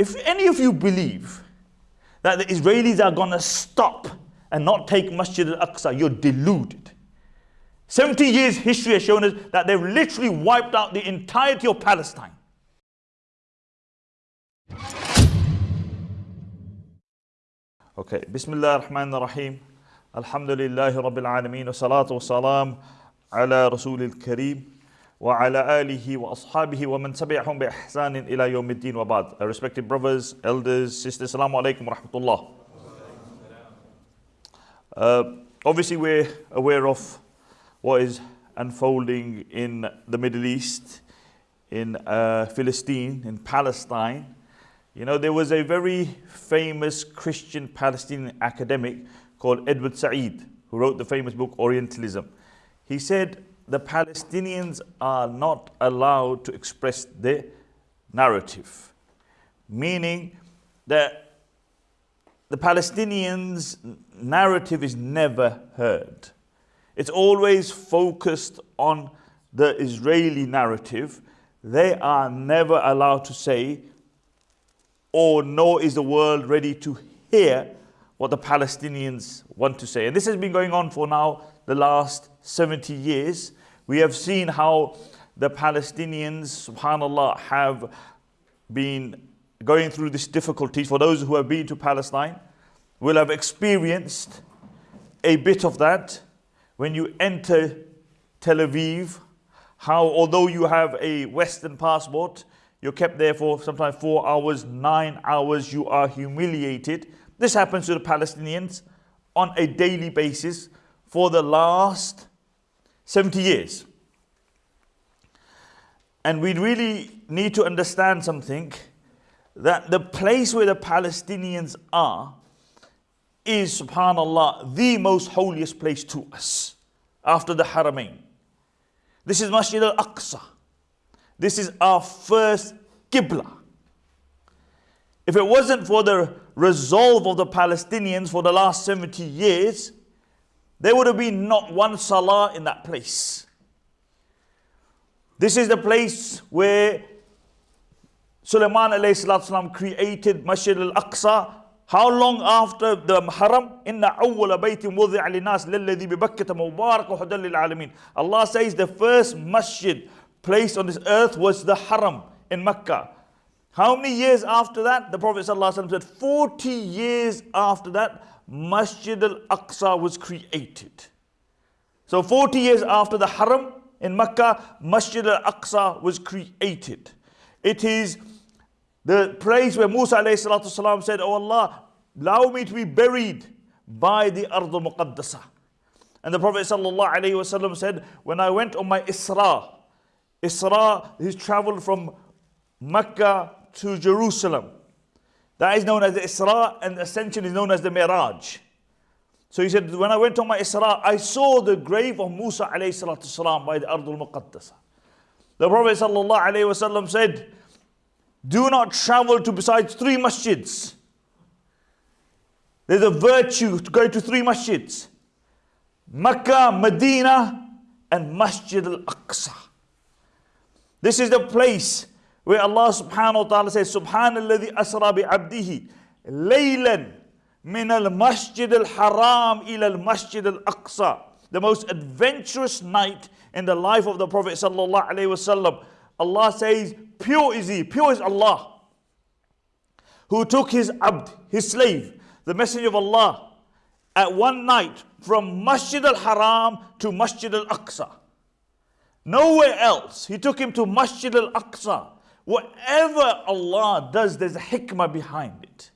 If any of you believe that the Israelis are going to stop and not take Masjid al-Aqsa, you're deluded. 70 years history has shown us that they've literally wiped out the entirety of Palestine. Okay, Bismillah ar-Rahman ar-Rahim. Alhamdulillahi Rabbil Alameen. Wa salatu wa salam ala Rasulil Kareem. وعلى آله وأصحابه ومن تبعهم بإحسان إلى يوم الدين وبعد. Respected brothers, elders, sisters, Assalamu alaikum wa rahmatullah. Uh, obviously, we're aware of what is unfolding in the Middle East, in uh, Philistine, in Palestine. You know, there was a very famous Christian Palestinian academic called Edward Said, who wrote the famous book Orientalism. He said, the Palestinians are not allowed to express their narrative, meaning that the Palestinians' narrative is never heard. It's always focused on the Israeli narrative. They are never allowed to say, or nor is the world ready to hear what the Palestinians want to say. And this has been going on for now the last 70 years. We have seen how the Palestinians, subhanAllah, have been going through these difficulties. For those who have been to Palestine, will have experienced a bit of that when you enter Tel Aviv, how although you have a Western passport, you're kept there for sometimes four hours, nine hours, you are humiliated. This happens to the Palestinians on a daily basis for the last 70 years. And we really need to understand something that the place where the Palestinians are is, subhanAllah, the most holiest place to us after the Haramain. This is Masjid al Aqsa. This is our first Qibla. If it wasn't for the resolve of the Palestinians for the last 70 years, there would have been not one salah in that place. This is the place where Sulaiman created Masjid al-Aqsa. How long after the Haram? Inna awwala baytin wudi'a linas lilladhi bi Bakkata mubarak alamin. Allah says the first masjid placed on this earth was the Haram in Mecca. How many years after that? The Prophet said 40 years after that Masjid al-Aqsa was created. So 40 years after the Haram in Mecca, Masjid al-Aqsa was created. It is the place where Musa والسلام, said, Oh Allah, allow me to be buried by the Ard al-Muqaddasa. And the Prophet ﷺ said, when I went on my Isra, Isra, he traveled from Mecca to Jerusalem. That is known as the Isra and ascension is known as the Miraj. So he said, when I went on my Isra, I saw the grave of Musa alayhi salatu salam by the Ardul Muqaddasa. The Prophet sallallahu alayhi wasallam said, do not travel to besides three masjids. There's a virtue to go to three masjids. Makkah, Medina, and Masjid al-Aqsa. This is the place where Allah subhanahu wa ta'ala says, Subhanalladhi asra bi abdihi laylan min al masjid al haram ila al masjid al aqsa. The most adventurous night in the life of the Prophet sallallahu alaihi wasallam. Allah says, pure is he, pure is Allah. Who took his abd, his slave, the messenger of Allah, at one night from Masjid al-Haram to Masjid al-Aqsa. Nowhere else. He took him to Masjid al-Aqsa. Whatever Allah does, there's a hikmah behind it.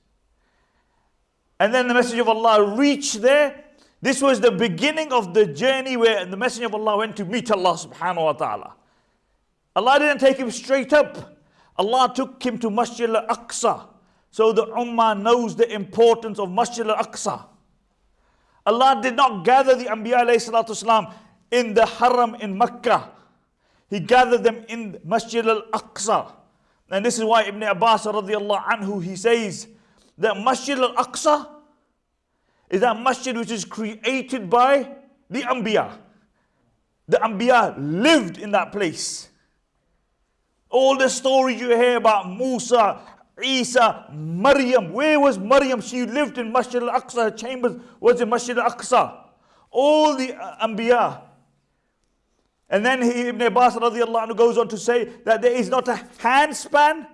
And then the message of Allah reached there. This was the beginning of the journey where the message of Allah went to meet Allah subhanahu wa ta'ala. Allah didn't take him straight up. Allah took him to Masjid al-Aqsa. So the Ummah knows the importance of Masjid al-Aqsa. Allah did not gather the Anbiya in the Haram in Mecca. He gathered them in Masjid al-Aqsa. And this is why Ibn Abbas radiallahu anhu, he says that Masjid al-Aqsa is that masjid which is created by the Anbiya. The Anbiya lived in that place. All the stories you hear about Musa Isa, Maryam. Where was Maryam? She lived in Masjid al-Aqsa. Her chambers was in Masjid al-Aqsa. All the Anbiya. And then he, Ibn Abbas radiallahu anhu goes on to say that there is not a handspan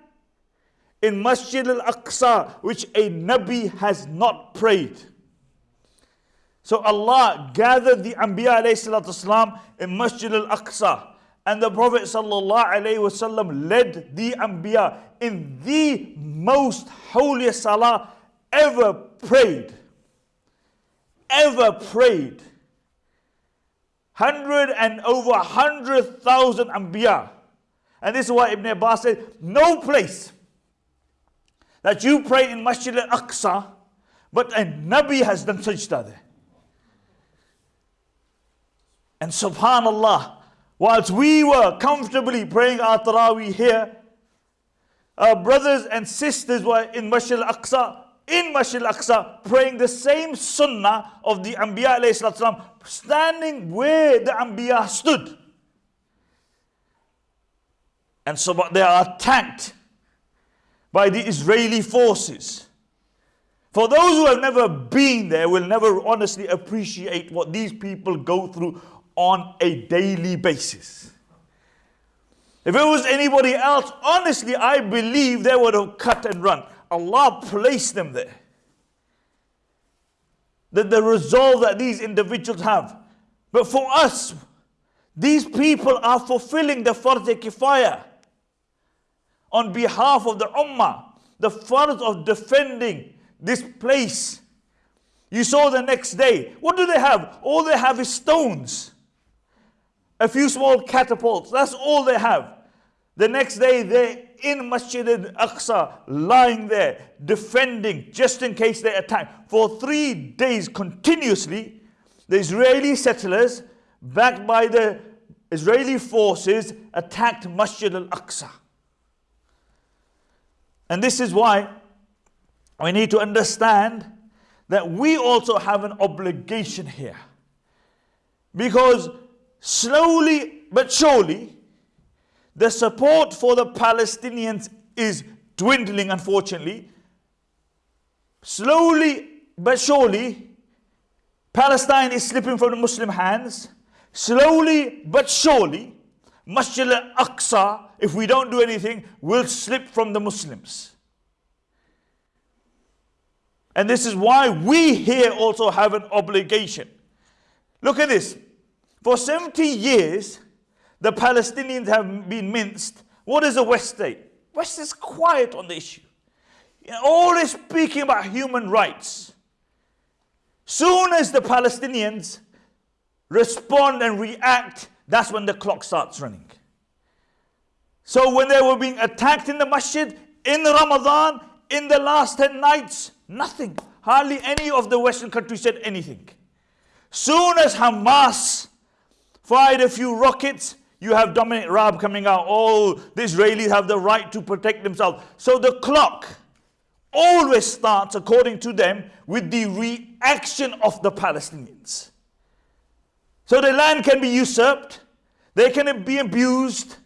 in Masjid al-Aqsa which a Nabi has not prayed. So Allah gathered the Anbiya والسلام, in Masjid al-Aqsa. And the Prophet ﷺ led the Anbiya in the most holy salah ever prayed. Ever prayed. Hundred and over a hundred thousand Anbiya. And this is why Ibn Abbas said, no place that you pray in Masjid al-Aqsa, but a Nabi has done sajda there. And subhanallah, whilst we were comfortably praying our Taraweeh here, our brothers and sisters were in Masjid al-Aqsa, in Masjid al-Aqsa, praying the same sunnah of the Anbiya salam, standing where the Anbiya stood. And so but they are attacked by the Israeli forces. For those who have never been there will never honestly appreciate what these people go through on a daily basis. If it was anybody else, honestly, I believe they would have cut and run. Allah placed them there. The, the resolve that these individuals have. But for us, these people are fulfilling the Fard Kifaya on behalf of the Ummah, the Fard of defending this place. You saw the next day. What do they have? All they have is stones a few small catapults. That's all they have. The next day, they're in Masjid al-Aqsa, lying there, defending, just in case they attack. For three days continuously, the Israeli settlers, backed by the Israeli forces, attacked Masjid al-Aqsa. And this is why we need to understand that we also have an obligation here. Because slowly but surely, the support for the Palestinians is dwindling, unfortunately. Slowly but surely, Palestine is slipping from the Muslim hands. Slowly but surely, Masjid al-Aqsa, if we don't do anything, will slip from the Muslims. And this is why we here also have an obligation. Look at this. For 70 years, the Palestinians have been minced. What is the West state? West is quiet on the issue. Always speaking about human rights. Soon as the Palestinians respond and react, that's when the clock starts running. So when they were being attacked in the masjid, in Ramadan, in the last 10 nights, nothing. Hardly any of the Western countries said anything. Soon as Hamas fired a few rockets, you have Dominic Raab coming out. Oh, the Israelis have the right to protect themselves. So the clock always starts, according to them, with the reaction of the Palestinians. So the land can be usurped, they can be abused,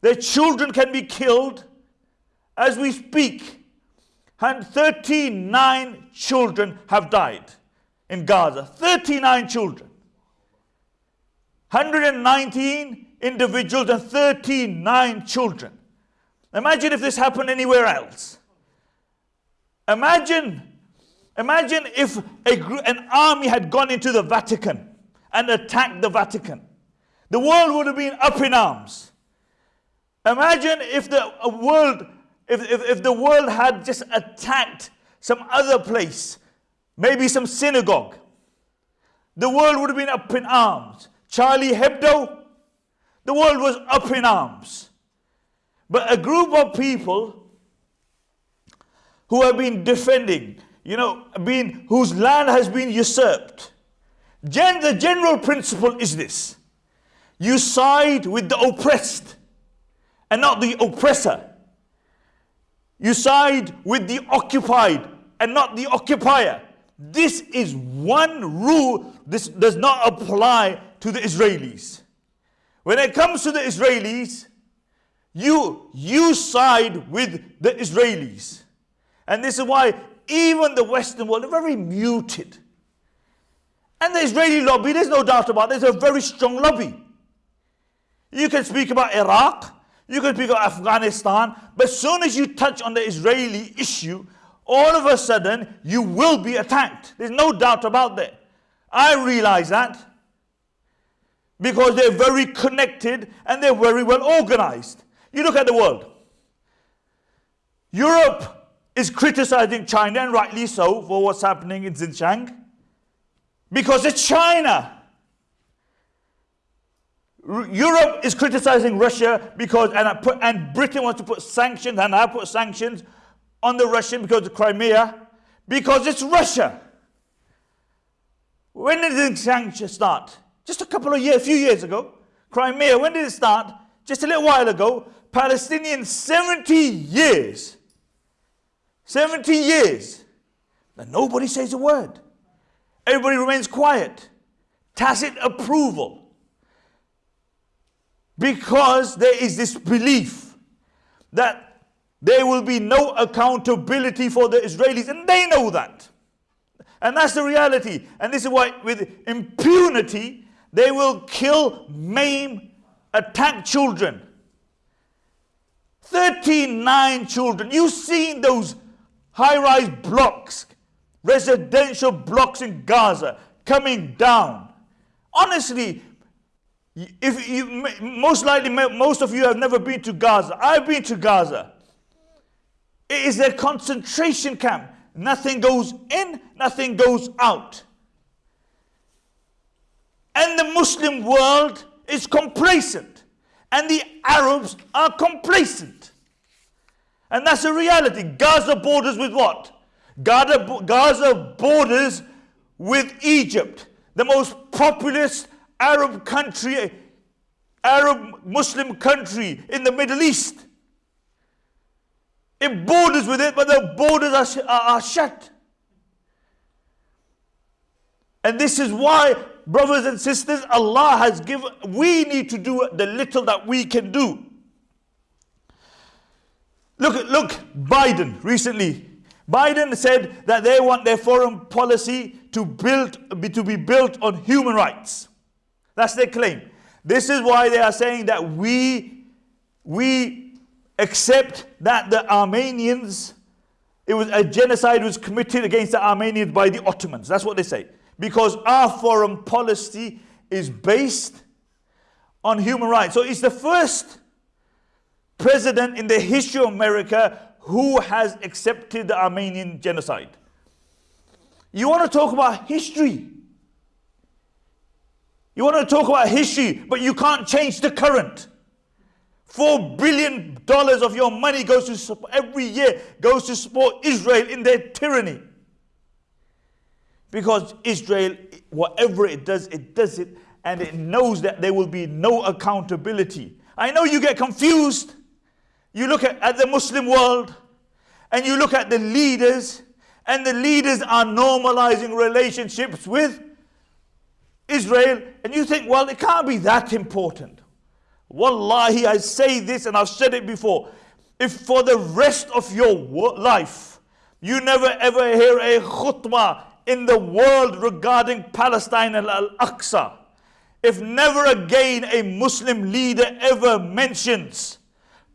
their children can be killed. As we speak, and 39 children have died in Gaza. 39 children. 119 individuals and 39 children. Imagine if this happened anywhere else. Imagine, imagine if a, an army had gone into the Vatican and attacked the Vatican. The world would have been up in arms. Imagine if the world, if, if, if the world had just attacked some other place, maybe some synagogue. The world would have been up in arms. Charlie Hebdo, the world was up in arms. But a group of people who have been defending, you know, been, whose land has been usurped. Gen the general principle is this. You side with the oppressed and not the oppressor. You side with the occupied and not the occupier. This is one rule. This does not apply to the Israelis. When it comes to the Israelis, you, you side with the Israelis. And this is why even the Western world are very muted. And the Israeli lobby, there's no doubt about it, there's a very strong lobby. You can speak about Iraq, you can speak about Afghanistan, but as soon as you touch on the Israeli issue, all of a sudden you will be attacked. There's no doubt about that. I realize that because they're very connected and they're very well organized. You look at the world. Europe is criticizing China, and rightly so, for what's happening in Xinjiang because it's China. Europe is criticizing Russia because, and, put, and Britain wants to put sanctions, and I put sanctions on the Russian because of Crimea, because it's Russia. When did sanctions start? Just a couple of years, a few years ago. Crimea, when did it start? Just a little while ago. Palestinians, 70 years. 70 years. And nobody says a word. Everybody remains quiet. Tacit approval. Because there is this belief that there will be no accountability for the Israelis, and they know that. And that's the reality. And this is why, with impunity, they will kill, maim, attack children. 39 children. You've seen those high rise blocks, residential blocks in Gaza coming down. Honestly, if you, most likely, most of you have never been to Gaza. I've been to Gaza. It is a concentration camp. Nothing goes in, nothing goes out. And the Muslim world is complacent. And the Arabs are complacent. And that's a reality. Gaza borders with what? Gaza, Gaza borders with Egypt, the most populous Arab country, Arab Muslim country in the Middle East. It borders with it, but the borders are, are, are shut. And this is why, brothers and sisters, Allah has given, we need to do the little that we can do. Look, look, Biden recently. Biden said that they want their foreign policy to, build, to be built on human rights. That's their claim. This is why they are saying that we, we accept that the Armenians, it was a genocide was committed against the Armenians by the Ottomans. That's what they say. Because our foreign policy is based on human rights. So it's the first president in the history of America who has accepted the Armenian genocide. You want to talk about history? You want to talk about history, but you can't change the current. Four billion dollars of your money goes to every year goes to support Israel in their tyranny. Because Israel, whatever it does, it does it, and it knows that there will be no accountability. I know you get confused. You look at, at the Muslim world, and you look at the leaders, and the leaders are normalizing relationships with Israel, and you think, well, it can't be that important. Wallahi, I say this and I've said it before. If for the rest of your life you never ever hear a khutbah in the world regarding Palestine and Al Aqsa, if never again a Muslim leader ever mentions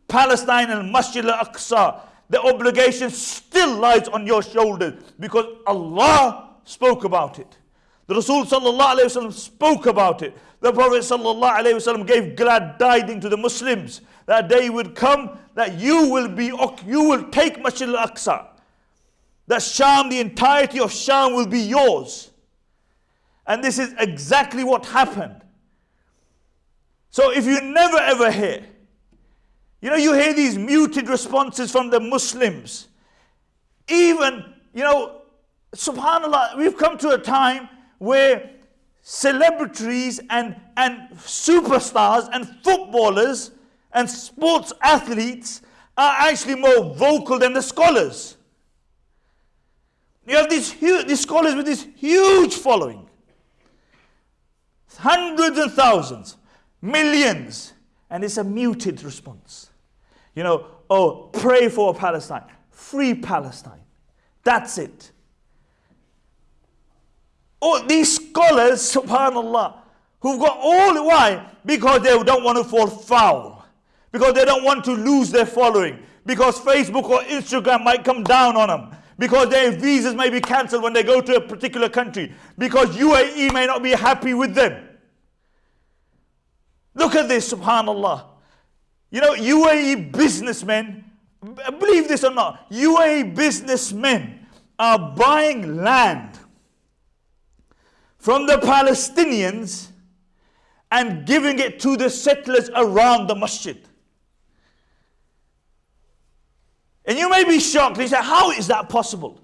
Palestine and Masjid Al Aqsa, the obligation still lies on your shoulders because Allah spoke about it. The Rasul sallallahu spoke about it. The Prophet sallallahu gave glad tidings to the Muslims that day would come that you will be you will take Masjid al-Aqsa. That Sham, the entirety of Sham will be yours. And this is exactly what happened. So if you never ever hear, you know, you hear these muted responses from the Muslims. Even, you know, subhanAllah, we've come to a time where celebrities and, and superstars and footballers and sports athletes are actually more vocal than the scholars. You have these, these scholars with this huge following. Hundreds and thousands, millions, and it's a muted response. You know, oh, pray for Palestine, free Palestine. That's it. Oh, these scholars, subhanAllah, who've got all, why? Because they don't want to fall foul. Because they don't want to lose their following. Because Facebook or Instagram might come down on them. Because their visas may be cancelled when they go to a particular country. Because UAE may not be happy with them. Look at this, subhanAllah. You know, UAE businessmen, believe this or not, UAE businessmen are buying land from the Palestinians and giving it to the settlers around the masjid. And you may be shocked. You say, How is that possible?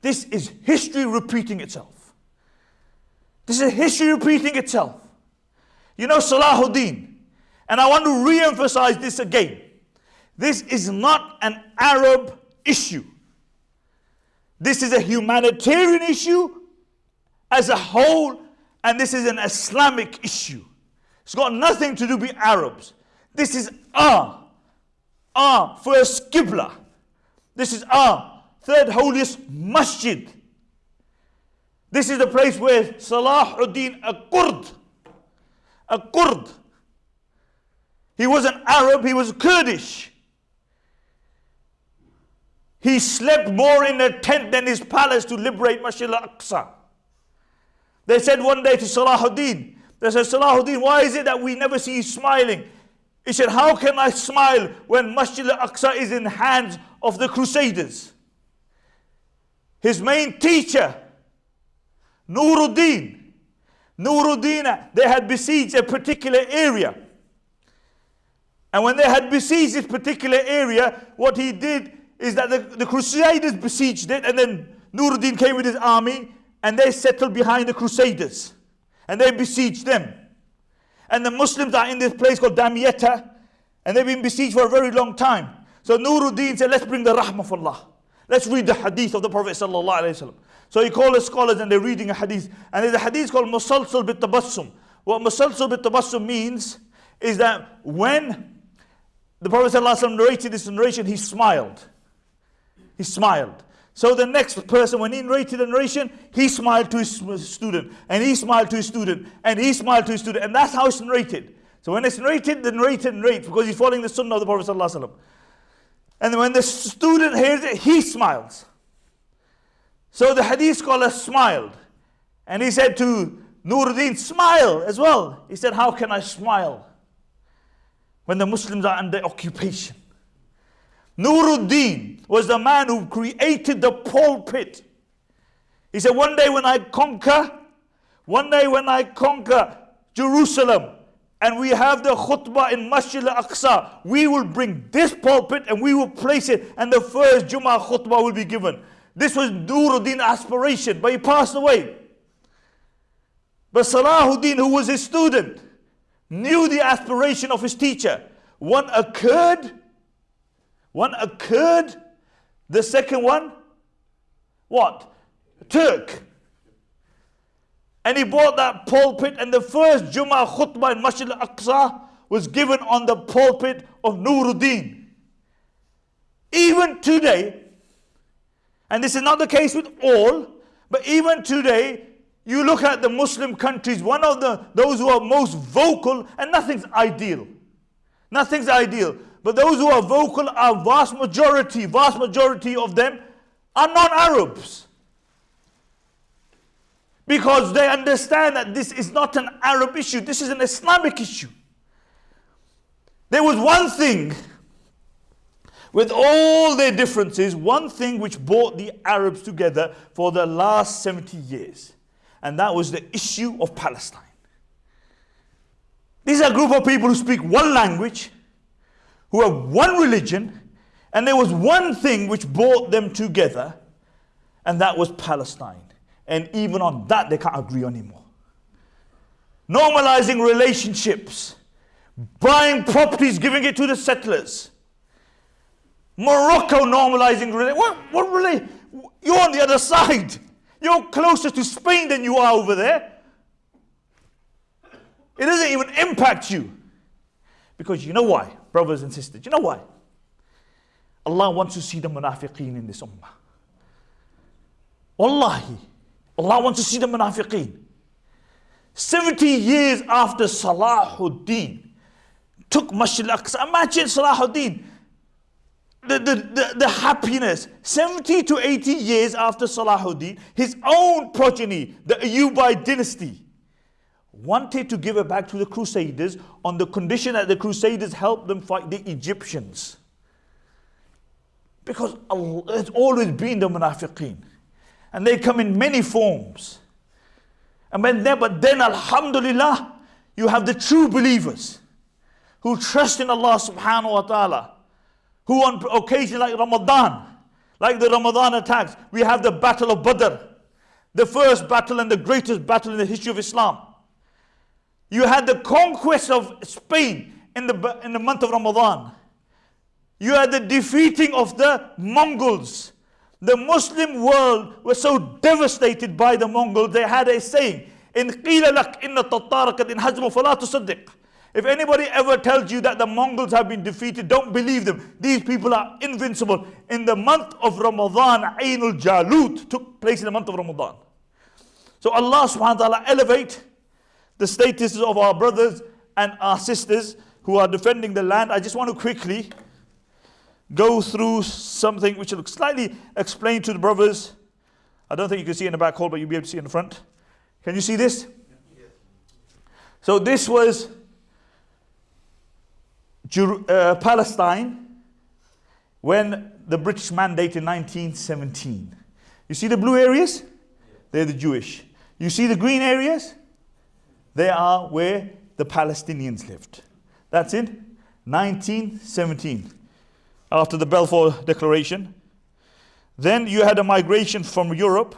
This is history repeating itself. This is history repeating itself. You know, Salahuddin, and I want to re emphasize this again. This is not an Arab issue. This is a humanitarian issue as a whole, and this is an Islamic issue. It's got nothing to do with Arabs. This is our, our first Qibla. This is our third holiest masjid. This is the place where Salahuddin, a Kurd, a Kurd, he wasn't Arab, he was Kurdish. He slept more in a tent than his palace to liberate Masjid al-Aqsa. They said one day to Salahuddin, they said, Salahuddin, why is it that we never see you smiling? He said, how can I smile when Masjid al-Aqsa is in hands of the Crusaders? His main teacher, Nuruddin, Nuruddin, they had besieged a particular area. And when they had besieged this particular area, what he did is that the, the Crusaders besieged it, and then Nuruddin came with his army, and they settled behind the Crusaders. And they besieged them. And the Muslims are in this place called Damietta, and they've been besieged for a very long time. So Nuruddin said, let's bring the rahmah of Allah. Let's read the hadith of the Prophet sallallahu alaihi wasallam. So he called the scholars and they're reading a hadith. And there's a hadith called Musalsal bit tabassum. What Musalsal bit tabassum means is that when the Prophet ﷺ narrated this narration, he smiled. He smiled. So the next person, when he narrated the narration, he smiled to his student, and he smiled to his student, and he smiled to his student, and that's how it's narrated. So when it's narrated, the narrator narrates because he's following the sunnah of the Prophet ﷺ. And when the student hears it, he smiles. So the hadith scholar smiled. And he said to Nuruddin, smile as well. He said, How can I smile when the Muslims are under occupation? Nuruddin was the man who created the pulpit. He said, One day when I conquer, one day when I conquer Jerusalem, and we have the khutbah in Masjid al-Aqsa, we will bring this pulpit and we will place it, and the first Jummah khutbah will be given. This was Nuruddin's aspiration, but he passed away. But Salahuddin, who was his student, knew the aspiration of his teacher. One occurred, one occurred, the second one, what? Took. And he bought that pulpit, and the first Jummah khutbah in Masjid al Aqsa was given on the pulpit of Nuruddin. Even today, and this is not the case with all, but even today, you look at the Muslim countries, one of the those who are most vocal, and nothing's ideal. Nothing's ideal. But those who are vocal are vast majority, vast majority of them are non-Arabs. Because they understand that this is not an Arab issue, this is an Islamic issue. There was one thing with all their differences, one thing which brought the Arabs together for the last 70 years, and that was the issue of Palestine. These are a group of people who speak one language, who have one religion, and there was one thing which brought them together, and that was Palestine. And even on that, they can't agree anymore. Normalizing relationships, buying properties, giving it to the settlers Morocco normalizing what, what really? You're on the other side. You're closer to Spain than you are over there. It doesn't even impact you. Because you know why, brothers and sisters? You know why? Allah wants to see the munafiqeen in this ummah. Wallahi, Allah wants to see the munafiqeen. 70 years after Salahuddin took Masjid al-Aqsa, imagine Salahuddin, the, the, the, the, happiness. 70 to 80 years after Salahuddin, his own progeny, the Ayyubite dynasty, wanted to give it back to the Crusaders on the condition that the Crusaders helped them fight the Egyptians. Because it's always been the munafiqeen. And they come in many forms. And when there, but then Alhamdulillah, you have the true believers who trust in Allah subhanahu wa ta'ala, who on occasion like Ramadan, like the Ramadan attacks, we have the Battle of Badr, the first battle and the greatest battle in the history of Islam. You had the conquest of Spain in the, in the month of Ramadan. You had the defeating of the Mongols. The Muslim world was so devastated by the Mongols, they had a saying, إن قيل لك إن التتار قد انهزموا فلا تصدق. If anybody ever tells you that the Mongols have been defeated, don't believe them. These people are invincible. In the month of Ramadan, Ainul Jalut took place in the month of Ramadan. So Allah subhanahu wa ta'ala elevate the status of our brothers and our sisters who are defending the land. I just want to quickly go through something which will slightly explain to the brothers. I don't think you can see in the back hall, but you'll be able to see in the front. Can you see this? So this was uh, Palestine when the British mandate in 1917. You see the blue areas? They're the Jewish. You see the green areas? They are where the Palestinians lived. That's in 1917, after the Balfour Declaration. Then you had a migration from Europe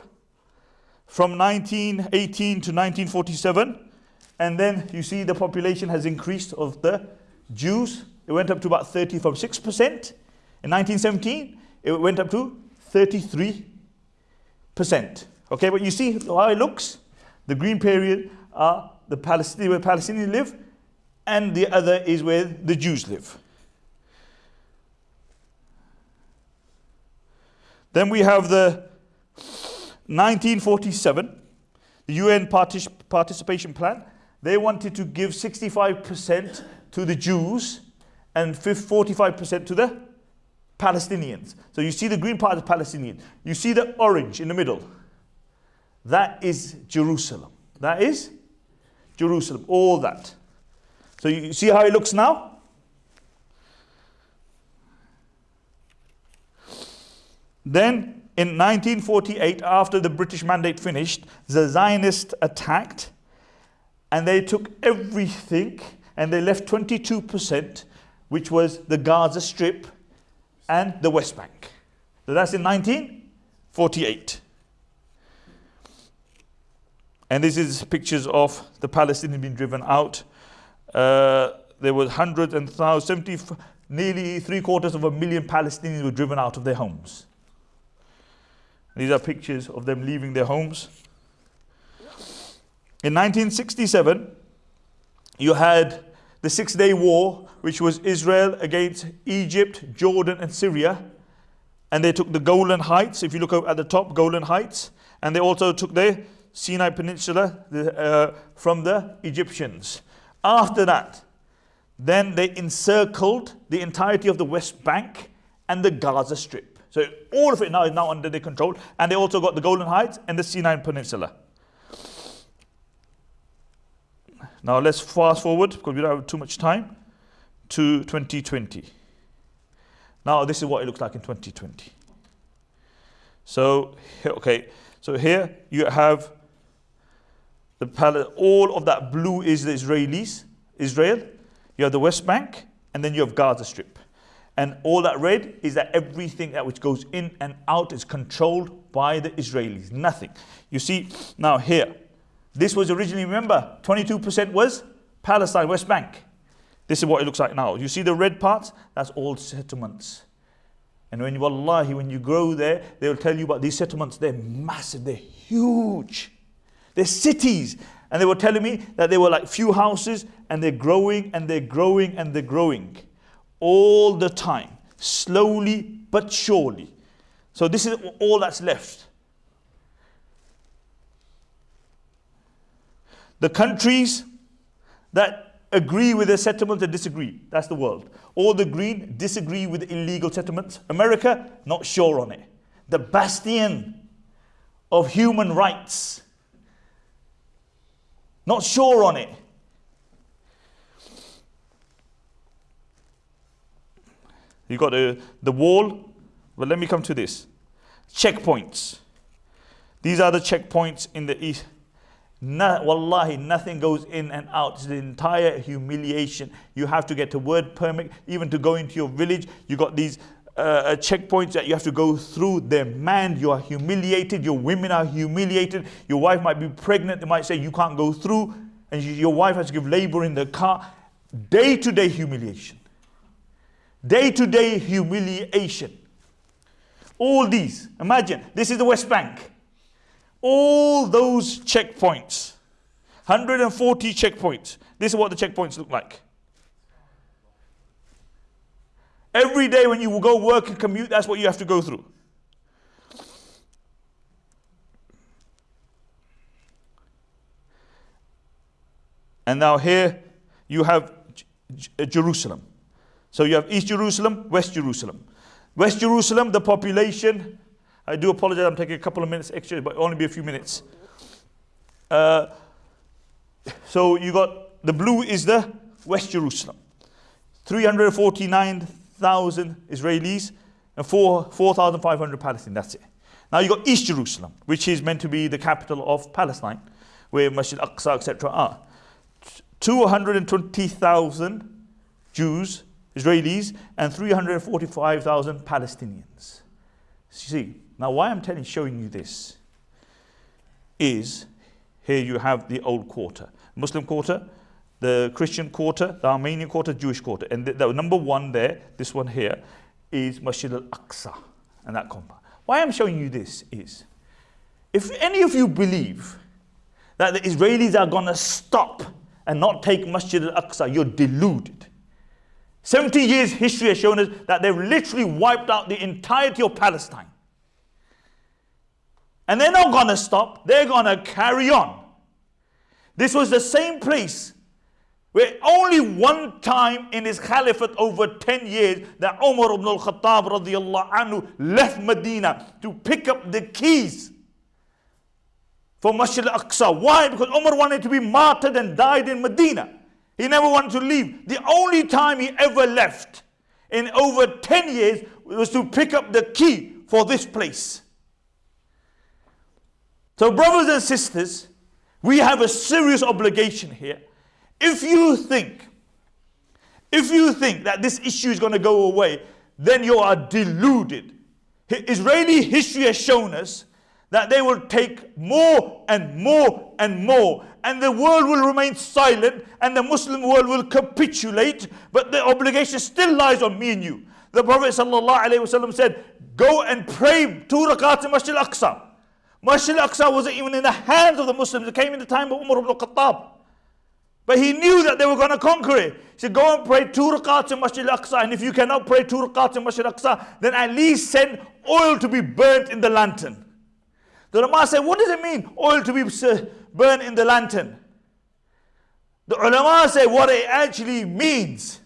from 1918 to 1947. And then you see the population has increased of the Jews. It went up to about 30 from 6%. In 1917, it went up to 33%. Okay, but you see how it looks? The green period are the Palestinian, where Palestinians live, and the other is where the Jews live. Then we have the 1947, the UN partic participation plan. They wanted to give 65% to the Jews and 45% to the Palestinians. So you see the green part is Palestinian. You see the orange in the middle. That is Jerusalem. That is Jerusalem, all that. So you see how it looks now? Then in 1948, after the British mandate finished, the Zionists attacked and they took everything and they left 22%, which was the Gaza Strip and the West Bank. So that's in 1948. And this is pictures of the Palestinians being driven out. Uh, there was hundreds and thousands, 70, nearly three quarters of a million Palestinians were driven out of their homes. These are pictures of them leaving their homes. In 1967, you had the Six Day War, which was Israel against Egypt, Jordan, and Syria. And they took the Golan Heights, if you look at the top, Golan Heights. And they also took the Sinai Peninsula the, uh, from the Egyptians. After that, then they encircled the entirety of the West Bank and the Gaza Strip. So all of it now is now under their control. And they also got the Golan Heights and the Sinai Peninsula. Now let's fast forward because we don't have too much time to 2020. Now this is what it looks like in 2020. So, okay, so here you have the all of that blue is the Israelis, Israel. You have the West Bank, and then you have Gaza Strip. And all that red is that everything that which goes in and out is controlled by the Israelis. Nothing. You see, now here, this was originally, remember, 22% was Palestine, West Bank. This is what it looks like now. You see the red parts? That's all settlements. And when you, wallahi, when you grow there, they will tell you about these settlements. They're massive, they're huge. They're cities. And they were telling me that they were like few houses and they're growing and they're growing and they're growing all the time. slowly but surely. So this is all that's left. The countries that agree with the settlements and disagree, that's the world. All the green disagree with illegal settlements. America, not sure on it. The bastion of human rights, not sure on it. You've got the, the wall. But let me come to this. Checkpoints. These are the checkpoints in the east. No, wallahi, nothing goes in and out. It's the entire humiliation. You have to get a word permit, even to go into your village. You got these uh, uh, checkpoints that you have to go through. They're manned. You are humiliated. Your women are humiliated. Your wife might be pregnant. They might say you can't go through, and you, your wife has to give labor in the car. Day to day humiliation. Day to day humiliation. All these. Imagine this is the West Bank. All those checkpoints, 140 checkpoints. This is what the checkpoints look like. Every day when you go work and commute, that's what you have to go through. And now here you have Jerusalem. So you have East Jerusalem, West Jerusalem. West Jerusalem, the population I do apologize, I'm taking a couple of minutes extra, but only be a few minutes. Uh, so you got the blue is the West Jerusalem. 349,000 Israelis and 4,500 Palestinians. That's it. Now you've got East Jerusalem, which is meant to be the capital of Palestine, where Masjid Aqsa, etc. are. 220,000 Jews, Israelis, and 345,000 Palestinians. See, now, why I'm telling, showing you this is here you have the old quarter, Muslim quarter, the Christian quarter, the Armenian quarter, Jewish quarter. And the, the number one there, this one here, is Masjid al-Aqsa and that compound. Why I'm showing you this is, if any of you believe that the Israelis are going to stop and not take Masjid al-Aqsa, you're deluded. 70 years history has shown us that they've literally wiped out the entirety of Palestine. And they're not going to stop, they're going to carry on. This was the same place where only one time in his caliphate over 10 years that Umar ibn al-Khattab anhu left Medina to pick up the keys for Masjid al-Aqsa. Why? Because Umar wanted to be martyred and died in Medina. He never wanted to leave. The only time he ever left in over 10 years was to pick up the key for this place. So, brothers and sisters, we have a serious obligation here. If you think, if you think that this issue is going to go away, then you are deluded. Israeli history has shown us that they will take more and more and more, and the world will remain silent, and the Muslim world will capitulate, but the obligation still lies on me and you. The Prophet ﷺ said, Go and pray two rakats in Masjid al Aqsa. Masjid al-Aqsa wasn't even in the hands of the Muslims. It came in the time of Umar ibn al-Khattab. But he knew that they were going to conquer it. He said, go and pray two rakats in Masjid al-Aqsa. And if you cannot pray two rakats in Masjid al-Aqsa, then at least send oil to be burnt in the lantern. The ulama said, what does it mean, oil to be burnt in the lantern? The ulama say what it actually means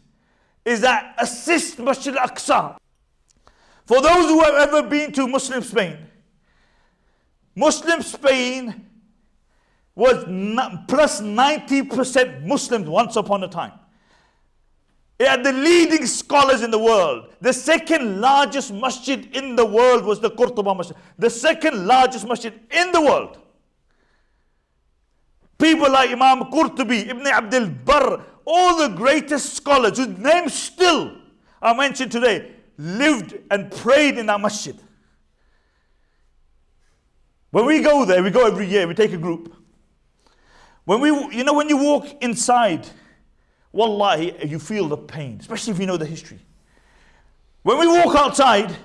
is that assist Masjid al-Aqsa. For those who have ever been to Muslim Spain, Muslim Spain was plus 90% Muslims once upon a time. It had the leading scholars in the world. The second largest masjid in the world was the Qurtuba Masjid. The second largest masjid in the world. People like Imam Qurtubi, Ibn Abdul Barr, all the greatest scholars whose names still are mentioned today, lived and prayed in that masjid. When we go there, we go every year, we take a group. When we, you know, when you walk inside, wallahi, you feel the pain, especially if you know the history. When we walk outside,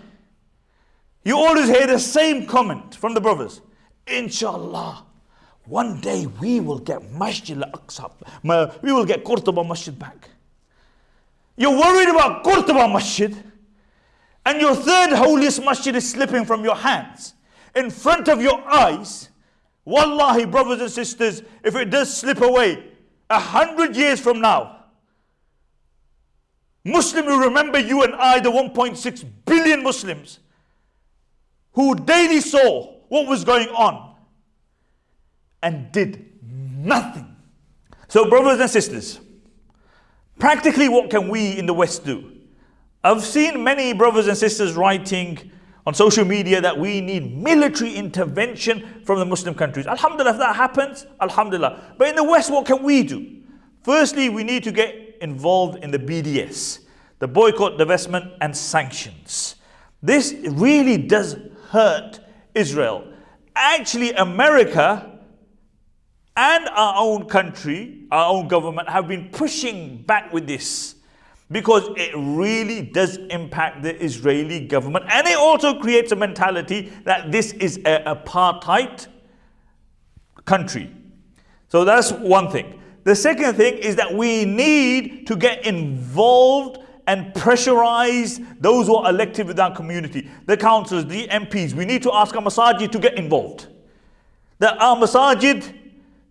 you always hear the same comment from the brothers. Inshallah, one day we will get Masjid al-Aqsa, we will get Qurtuba Masjid back. You're worried about Qurtuba Masjid. and your third holiest masjid is slipping from your hands in front of your eyes, wallahi, brothers and sisters, if it does slip away a hundred years from now, Muslim will remember you and I, the 1.6 billion Muslims, who daily saw what was going on and did nothing. So, brothers and sisters, practically, what can we in the West do? I've seen many brothers and sisters writing on social media that we need military intervention from the Muslim countries. Alhamdulillah, if that happens, Alhamdulillah. But in the West, what can we do? Firstly, we need to get involved in the BDS, the boycott, divestment, and sanctions. This really does hurt Israel. Actually, America and our own country, our own government, have been pushing back with this because it really does impact the Israeli government and it also creates a mentality that this is an apartheid country. So that's one thing. The second thing is that we need to get involved and pressurize those who are elected within our community, the councillors, the MPs. We need to ask our masajid to get involved. That our masajid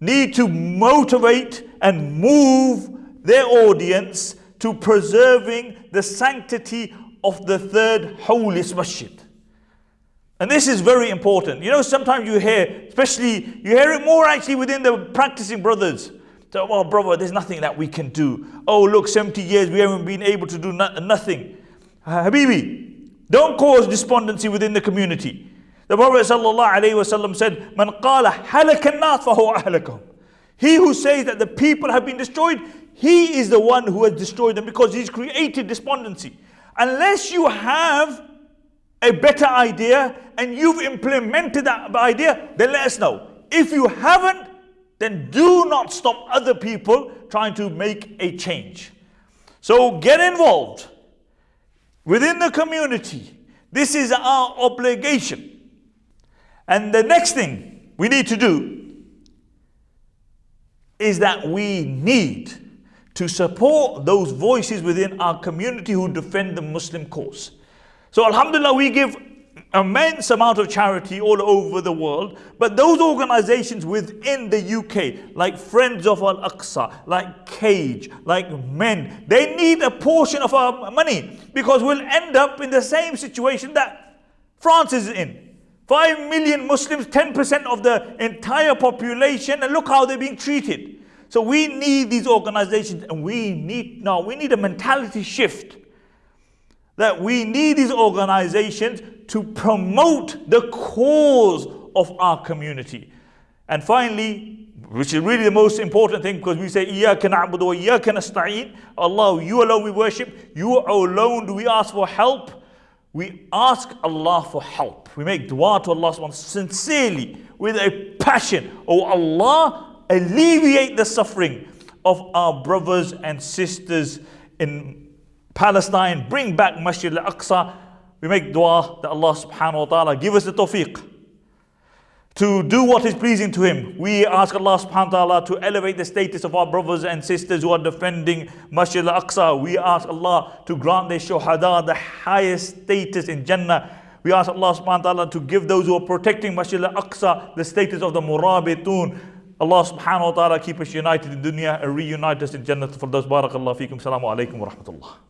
need to motivate and move their audience to preserving the sanctity of the third holiest masjid. And this is very important. You know, sometimes you hear, especially, you hear it more actually within the practicing brothers. So, oh, brother, there's nothing that we can do. Oh, look, 70 years we haven't been able to do no nothing. Uh, Habibi, don't cause despondency within the community. The Prophet ﷺ said, Man qala halakan nas fahuwa He who says that the people have been destroyed, he is the one who has destroyed them because he's created despondency. Unless you have a better idea and you've implemented that idea, then let us know. If you haven't, then do not stop other people trying to make a change. So get involved within the community. This is our obligation. And the next thing we need to do is that we need to support those voices within our community who defend the Muslim cause. So Alhamdulillah, we give immense amount of charity all over the world, but those organizations within the UK, like Friends of Al-Aqsa, like Cage, like MEND, they need a portion of our money because we'll end up in the same situation that France is in. 5 million Muslims, 10% of the entire population, and look how they're being treated. So we need these organizations, and we need now, we need a mentality shift that we need these organizations to promote the cause of our community. And finally, which is really the most important thing because we say, Ya na'budu wa iyaka. Allah, you alone we worship, you alone do we ask for help. We ask Allah for help. We make dua to Allah subhanahu sincerely with a passion. Oh Allah, alleviate the suffering of our brothers and sisters in Palestine. Bring back Masjid al-Aqsa. We make dua that Allah subhanahu wa ta'ala give us the tawfiq to do what is pleasing to Him. We ask Allah subhanahu wa ta'ala to elevate the status of our brothers and sisters who are defending Masjid al-Aqsa. We ask Allah to grant their shuhada the highest status in Jannah. We ask Allah subhanahu wa ta'ala to give those who are protecting Masjid al-Aqsa the status of the murabitun. Allah subhanahu wa ta'ala keep us united in dunya and reunite us in Jannah. For those barakallahu feekum. Assalamu alaikum wa rahmatullah.